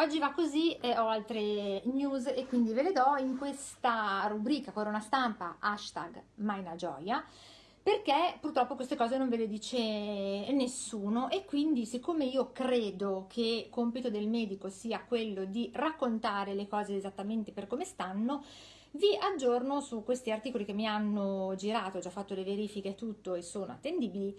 Oggi va così e ho altre news e quindi ve le do in questa rubrica Corona Stampa hashtag Maina Gioia perché purtroppo queste cose non ve le dice nessuno e quindi siccome io credo che compito del medico sia quello di raccontare le cose esattamente per come stanno vi aggiorno su questi articoli che mi hanno girato, ho già fatto le verifiche e tutto e sono attendibili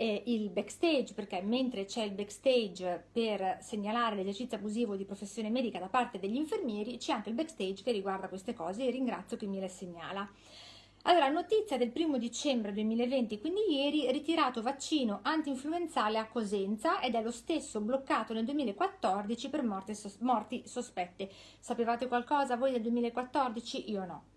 eh, il backstage perché mentre c'è il backstage per segnalare l'esercizio abusivo di professione medica da parte degli infermieri c'è anche il backstage che riguarda queste cose e ringrazio chi me le segnala. Allora, notizia del primo dicembre 2020, quindi ieri, ritirato vaccino anti-influenzale a Cosenza ed è lo stesso bloccato nel 2014 per morti, sos morti sospette. Sapevate qualcosa voi del 2014? Io no.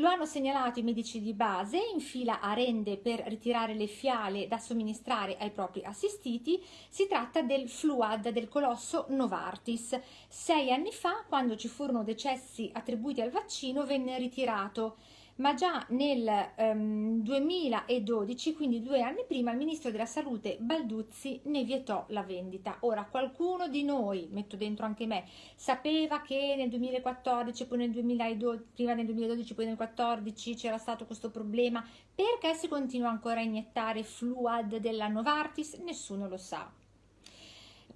Lo hanno segnalato i medici di base in fila a rende per ritirare le fiale da somministrare ai propri assistiti. Si tratta del Fluad del colosso Novartis. Sei anni fa, quando ci furono decessi attribuiti al vaccino, venne ritirato ma già nel um, 2012, quindi due anni prima, il ministro della salute Balduzzi ne vietò la vendita. Ora, qualcuno di noi, metto dentro anche me, sapeva che nel 2014, poi nel 2012, prima nel 2012, poi nel 2014 c'era stato questo problema, perché si continua ancora a iniettare fluad della Novartis? Nessuno lo sa.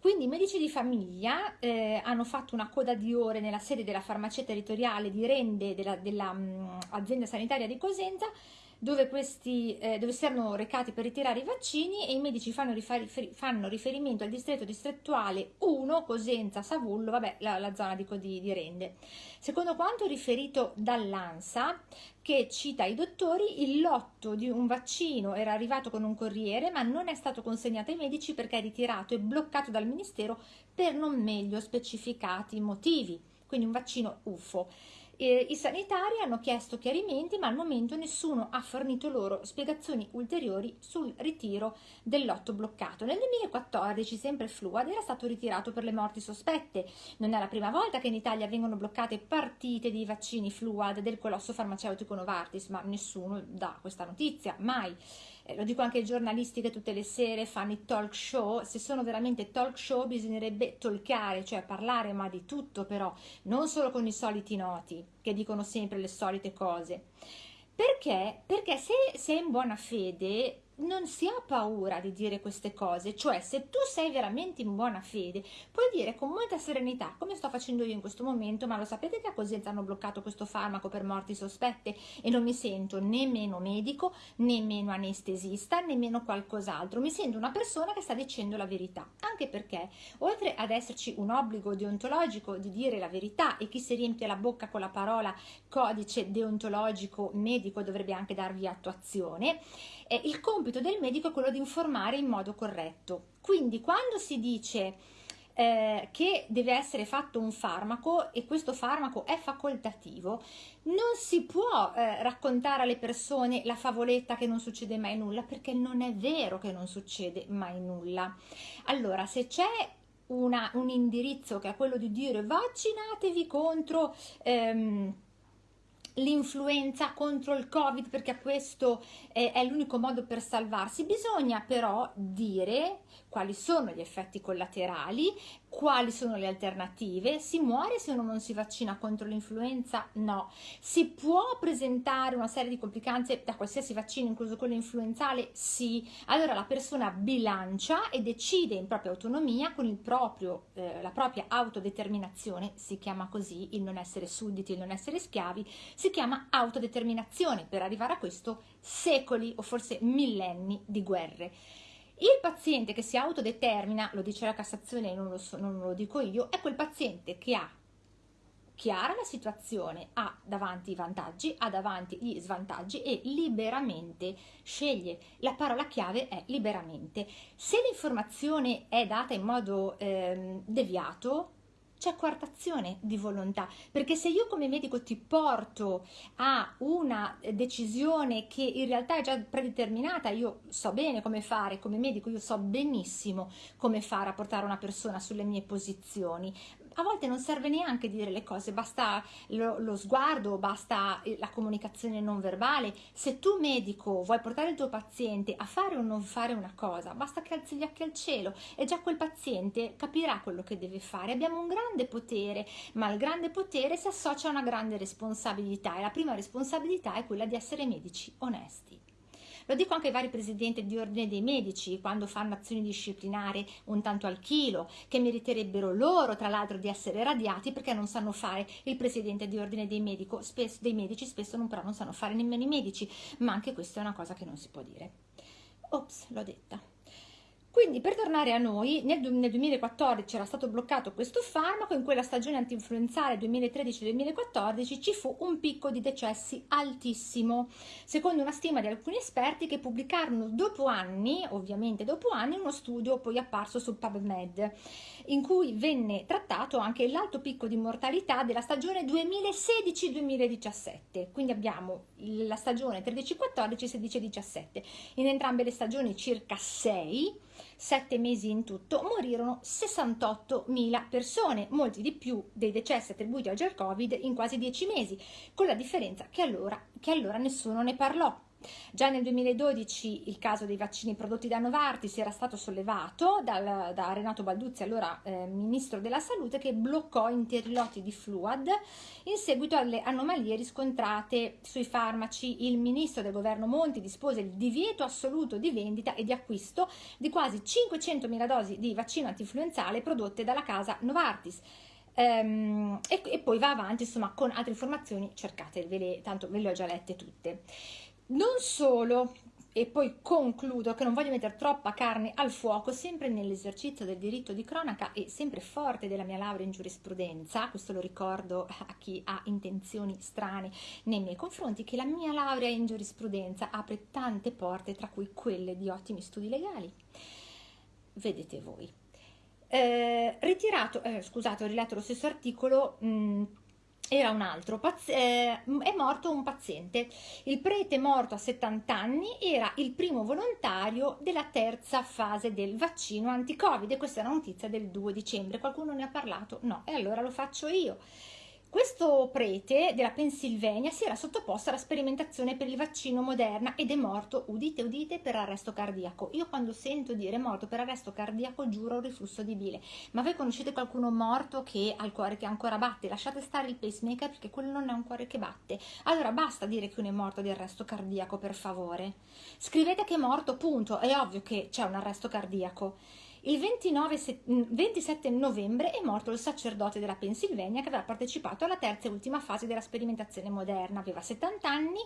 Quindi i medici di famiglia eh, hanno fatto una coda di ore nella sede della farmacia territoriale di Rende dell'azienda um, sanitaria di Cosenza dove, questi, eh, dove si erano recati per ritirare i vaccini e i medici fanno, rifer fanno riferimento al distretto distrettuale 1, Cosenza, Savullo, vabbè, la, la zona di, di, di Rende. Secondo quanto riferito dall'ANSA, che cita i dottori, il lotto di un vaccino era arrivato con un corriere ma non è stato consegnato ai medici perché è ritirato e bloccato dal Ministero per non meglio specificati motivi, quindi un vaccino UFO. Eh, I sanitari hanno chiesto chiarimenti ma al momento nessuno ha fornito loro spiegazioni ulteriori sul ritiro del lotto bloccato. Nel 2014 sempre Fluad era stato ritirato per le morti sospette. Non è la prima volta che in Italia vengono bloccate partite di vaccini Fluad del colosso farmaceutico Novartis ma nessuno dà questa notizia, mai eh, lo dico anche ai giornalisti che tutte le sere fanno i talk show, se sono veramente talk show bisognerebbe talkare, cioè parlare ma di tutto però, non solo con i soliti noti che dicono sempre le solite cose. Perché? Perché se sei in buona fede non si ha paura di dire queste cose, cioè se tu sei veramente in buona fede puoi dire con molta serenità come sto facendo io in questo momento ma lo sapete che a Cosenza hanno bloccato questo farmaco per morti sospette? E non mi sento nemmeno medico, nemmeno anestesista, nemmeno qualcos'altro, mi sento una persona che sta dicendo la verità, anche perché oltre ad esserci un obbligo deontologico di dire la verità e chi si riempie la bocca con la parola codice deontologico medico dovrebbe anche darvi attuazione, eh, il compito del medico è quello di informare in modo corretto. Quindi quando si dice eh, che deve essere fatto un farmaco e questo farmaco è facoltativo, non si può eh, raccontare alle persone la favoletta che non succede mai nulla perché non è vero che non succede mai nulla. Allora, se c'è un indirizzo che è quello di dire vaccinatevi contro... Ehm, l'influenza contro il covid perché questo è, è l'unico modo per salvarsi. Bisogna però dire quali sono gli effetti collaterali quali sono le alternative si muore se uno non si vaccina contro l'influenza? No. Si può presentare una serie di complicanze da qualsiasi vaccino incluso quello influenzale? Sì. Allora la persona bilancia e decide in propria autonomia con proprio, eh, la propria autodeterminazione si chiama così il non essere sudditi il non essere schiavi si chiama autodeterminazione, per arrivare a questo secoli o forse millenni di guerre. Il paziente che si autodetermina, lo dice la Cassazione non lo, so, non lo dico io, è quel paziente che ha chiara la situazione, ha davanti i vantaggi, ha davanti gli svantaggi e liberamente sceglie. La parola chiave è liberamente. Se l'informazione è data in modo eh, deviato, c'è quartazione di volontà, perché se io come medico ti porto a una decisione che in realtà è già predeterminata, io so bene come fare, come medico io so benissimo come fare a portare una persona sulle mie posizioni, A volte non serve neanche dire le cose, basta lo, lo sguardo, basta eh, la comunicazione non verbale. Se tu medico vuoi portare il tuo paziente a fare o non fare una cosa, basta che alzi gli occhi al cielo e già quel paziente capirà quello che deve fare. Abbiamo un grande potere, ma al grande potere si associa una grande responsabilità e la prima responsabilità è quella di essere medici onesti. Lo dico anche ai vari presidenti di ordine dei medici quando fanno azioni disciplinari un tanto al chilo, che meriterebbero loro tra l'altro di essere radiati perché non sanno fare il presidente di ordine dei, medico, spesso, dei medici, spesso non, però non sanno fare nemmeno i medici, ma anche questa è una cosa che non si può dire. Ops, l'ho detta. Quindi per tornare a noi, nel, nel 2014 era stato bloccato questo farmaco, in quella stagione antinfluenzale 2013-2014 ci fu un picco di decessi altissimo, secondo una stima di alcuni esperti che pubblicarono dopo anni, ovviamente dopo anni, uno studio poi apparso su PubMed, in cui venne trattato anche l'alto picco di mortalità della stagione 2016-2017. Quindi abbiamo la stagione 13-14, 16-17. In entrambe le stagioni circa 6 sette mesi in tutto, morirono 68.000 persone, molti di più dei decessi attribuiti oggi al Covid in quasi dieci mesi, con la differenza che allora, che allora nessuno ne parlò. Già nel 2012 il caso dei vaccini prodotti da Novartis era stato sollevato dal, da Renato Balduzzi, allora eh, ministro della salute, che bloccò interi lotti di Fluad in seguito alle anomalie riscontrate sui farmaci. Il ministro del governo Monti dispose il divieto assoluto di vendita e di acquisto di quasi 500.000 dosi di vaccino antinfluenzale prodotte dalla casa Novartis. Ehm, e, e, poi va avanti insomma con altre informazioni cercate, tanto ve le ho già lette tutte. Non solo, e poi concludo che non voglio mettere troppa carne al fuoco, sempre nell'esercizio del diritto di cronaca e sempre forte della mia laurea in giurisprudenza, questo lo ricordo a chi ha intenzioni strane nei miei confronti, che la mia laurea in giurisprudenza apre tante porte, tra cui quelle di ottimi studi legali. Vedete voi. Eh, ritirato, eh, scusate, ho riletto lo stesso articolo. Mh, era un altro, eh, è morto un paziente. Il prete morto a 70 anni era il primo volontario della terza fase del vaccino anti-Covid questa è una notizia del 2 dicembre. Qualcuno ne ha parlato? No, e allora lo faccio io. Questo prete della Pennsylvania si era sottoposto alla sperimentazione per il vaccino Moderna ed è morto, udite udite, per arresto cardiaco. Io quando sento dire morto per arresto cardiaco giuro riflusso di bile. Ma voi conoscete qualcuno morto che ha il cuore che ancora batte? Lasciate stare il pacemaker perché quello non è un cuore che batte. Allora basta dire che uno è morto di arresto cardiaco, per favore. Scrivete che è morto, punto. È ovvio che c'è un arresto cardiaco. Il 29, 27 mm, novembre è morto il sacerdote della Pennsylvania che aveva partecipato alla terza e ultima fase della sperimentazione moderna, aveva 70 anni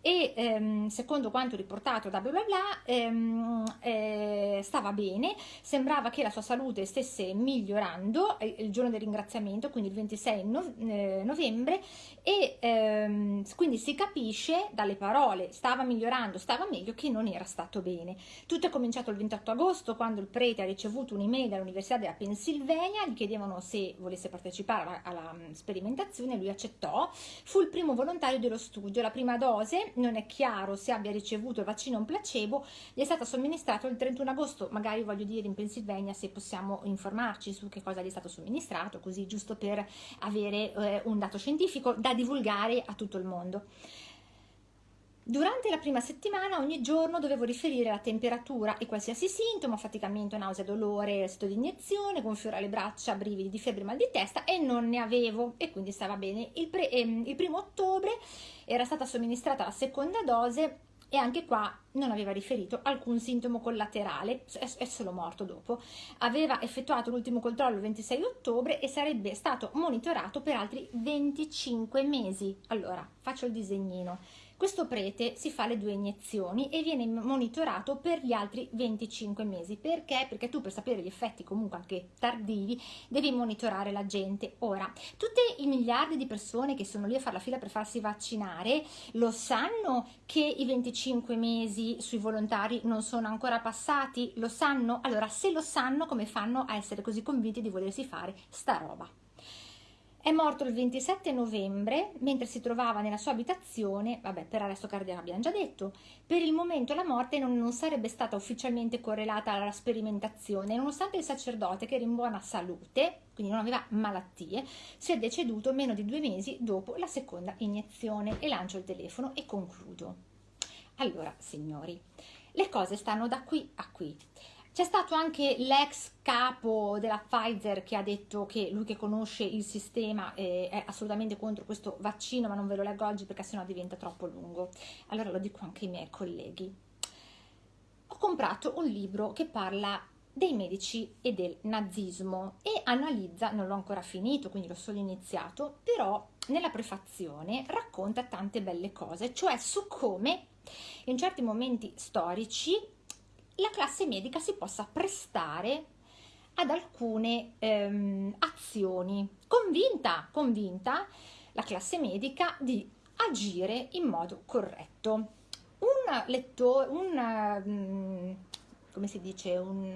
e ehm, secondo quanto riportato da bla bla bla ehm, eh, stava bene, sembrava che la sua salute stesse migliorando eh, il giorno del ringraziamento, quindi il 26 no, eh, novembre e ehm, quindi si capisce dalle parole stava migliorando, stava meglio che non era stato bene. Tutto è cominciato il 28 agosto quando il prete ha ricevuto un'email dall'Università della Pennsylvania, gli chiedevano se volesse partecipare alla, alla mm, sperimentazione, lui accettò, fu il primo volontario dello studio, la prima dose non è chiaro se abbia ricevuto il vaccino o un placebo, gli è stato somministrato il 31 agosto, magari voglio dire in Pennsylvania se possiamo informarci su che cosa gli è stato somministrato, così giusto per avere eh, un dato scientifico da divulgare a tutto il mondo. Durante la prima settimana ogni giorno dovevo riferire la temperatura e qualsiasi sintomo, affaticamento, nausea, dolore, sito di iniezione, gonfio alle braccia, brividi di febbre, mal di testa e non ne avevo e quindi stava bene. Il, pre, ehm, il primo ottobre era stata somministrata la seconda dose e anche qua non aveva riferito alcun sintomo collaterale, è solo morto dopo. Aveva effettuato l'ultimo controllo il 26 ottobre e sarebbe stato monitorato per altri 25 mesi. Allora, faccio il disegnino. Questo prete si fa le due iniezioni e viene monitorato per gli altri 25 mesi. Perché? Perché tu per sapere gli effetti comunque anche tardivi devi monitorare la gente. Ora, tutti i miliardi di persone che sono lì a fare la fila per farsi vaccinare lo sanno che i 25 mesi sui volontari non sono ancora passati? Lo sanno? Allora, se lo sanno, come fanno a essere così convinti di volersi fare sta roba? È morto il 27 novembre mentre si trovava nella sua abitazione, vabbè per arresto cardiaco abbiamo già detto, per il momento la morte non, non sarebbe stata ufficialmente correlata alla sperimentazione, nonostante il sacerdote che era in buona salute, quindi non aveva malattie, sia deceduto meno di due mesi dopo la seconda iniezione e lancio il telefono e concludo. Allora, signori, le cose stanno da qui a qui. C'è stato anche l'ex capo della Pfizer che ha detto che lui che conosce il sistema eh, è assolutamente contro questo vaccino, ma non ve lo leggo oggi perché sennò diventa troppo lungo. Allora lo dico anche ai miei colleghi. Ho comprato un libro che parla dei medici e del nazismo e analizza, non l'ho ancora finito, quindi l'ho solo iniziato, però nella prefazione racconta tante belle cose, cioè su come in certi momenti storici la classe medica si possa prestare ad alcune ehm, azioni. Convinta, convinta la classe medica di agire in modo corretto. Un lettore, un, um, come si dice, un,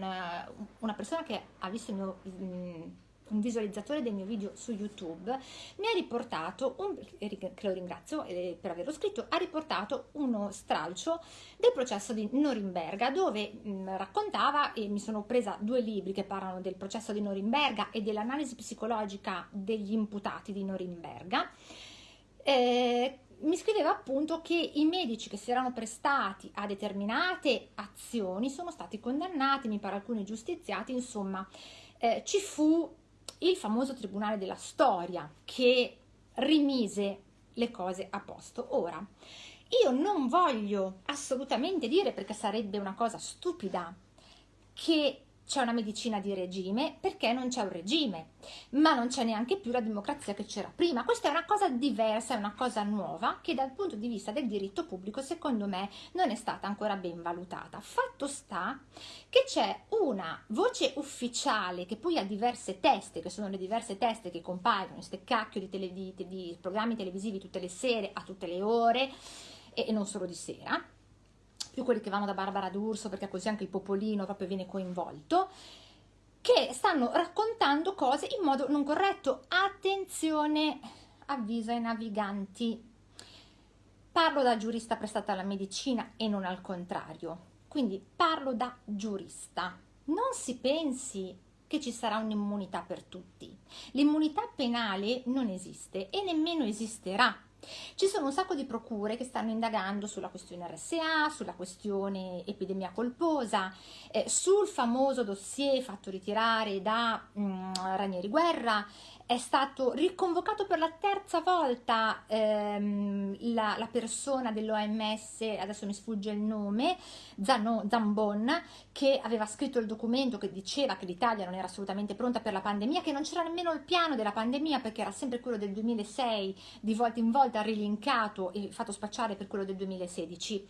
una persona che ha visto il mio... Um, un visualizzatore del mio video su YouTube, mi ha riportato, un, che lo ringrazio eh, per averlo scritto, ha riportato uno stralcio del processo di Norimberga dove mh, raccontava, e mi sono presa due libri che parlano del processo di Norimberga e dell'analisi psicologica degli imputati di Norimberga, eh, mi scriveva appunto che i medici che si erano prestati a determinate azioni sono stati condannati, mi pare alcuni giustiziati, insomma eh, ci fu il famoso tribunale della storia che rimise le cose a posto. Ora, io non voglio assolutamente dire, perché sarebbe una cosa stupida, che c'è una medicina di regime perché non c'è un regime, ma non c'è neanche più la democrazia che c'era prima. Questa è una cosa diversa, è una cosa nuova che dal punto di vista del diritto pubblico secondo me non è stata ancora ben valutata. Fatto sta che c'è una voce ufficiale che poi ha diverse teste, che sono le diverse teste che compaiono in queste cacchio di, tele, di, di programmi televisivi tutte le sere, a tutte le ore e, e non solo di sera più quelli che vanno da Barbara D'Urso, perché così anche il popolino proprio viene coinvolto, che stanno raccontando cose in modo non corretto. Attenzione, avviso ai naviganti. Parlo da giurista prestata alla medicina e non al contrario. Quindi parlo da giurista. Non si pensi che ci sarà un'immunità per tutti. L'immunità penale non esiste e nemmeno esisterà ci sono un sacco di procure che stanno indagando sulla questione RSA, sulla questione epidemia colposa, eh, sul famoso dossier fatto ritirare da mm, Ranieri Guerra è stato riconvocato per la terza volta ehm, la, la, persona dell'OMS, adesso mi sfugge il nome, Zano, Zambon, che aveva scritto il documento che diceva che l'Italia non era assolutamente pronta per la pandemia, che non c'era nemmeno il piano della pandemia perché era sempre quello del 2006, di volta in volta rilinkato e fatto spacciare per quello del 2016.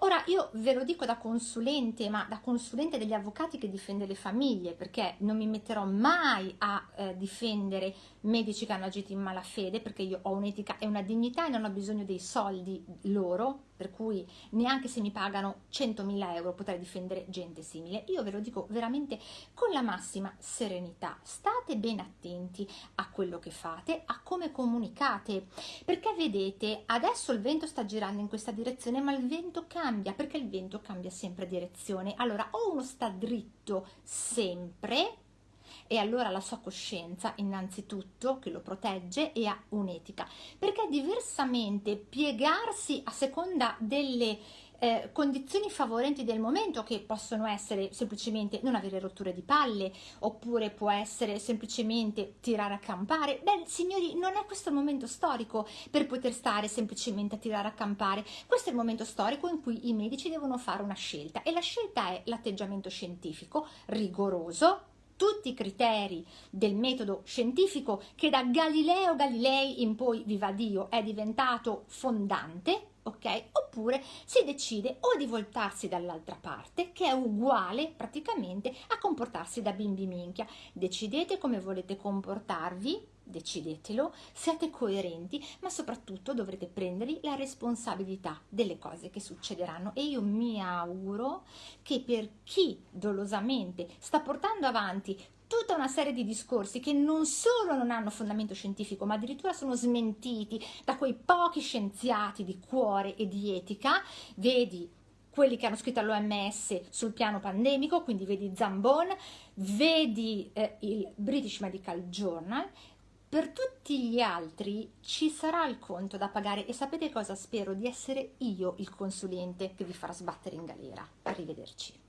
Ora io ve lo dico da consulente, ma da consulente degli avvocati che difende le famiglie, perché non mi metterò mai a eh, difendere medici che hanno agito in malafede perché io ho un'etica e una dignità e non ho bisogno dei soldi loro, per cui neanche se mi pagano 100.000 euro potrei difendere gente simile. Io ve lo dico veramente con la massima serenità. State ben attenti a quello che fate, a come comunicate, perché vedete, adesso il vento sta girando in questa direzione, ma il vento cambia, perché il vento cambia sempre direzione. Allora, o uno sta dritto sempre, e allora la sua coscienza innanzitutto che lo protegge e ha un'etica. Perché diversamente piegarsi a seconda delle eh, condizioni favorenti del momento che possono essere semplicemente non avere rotture di palle oppure può essere semplicemente tirare a campare. Beh signori non è questo il momento storico per poter stare semplicemente a tirare a campare. Questo è il momento storico in cui i medici devono fare una scelta e la scelta è l'atteggiamento scientifico rigoroso tutti i criteri del metodo scientifico che da Galileo Galilei in poi, viva Dio, è diventato fondante, ok? Oppure si decide o di voltarsi dall'altra parte, che è uguale praticamente a comportarsi da bimbi minchia. Decidete come volete comportarvi, decidetelo, siate coerenti, ma soprattutto dovrete prendervi la responsabilità delle cose che succederanno. E io mi auguro che per chi dolosamente sta portando avanti tutta una serie di discorsi che non solo non hanno fondamento scientifico, ma addirittura sono smentiti da quei pochi scienziati di cuore e di etica, vedi quelli che hanno scritto all'OMS sul piano pandemico, quindi vedi Zambon, vedi eh, il British Medical Journal, per tutti gli altri ci sarà il conto da pagare e sapete cosa spero? Di essere io il consulente che vi farà sbattere in galera. Arrivederci.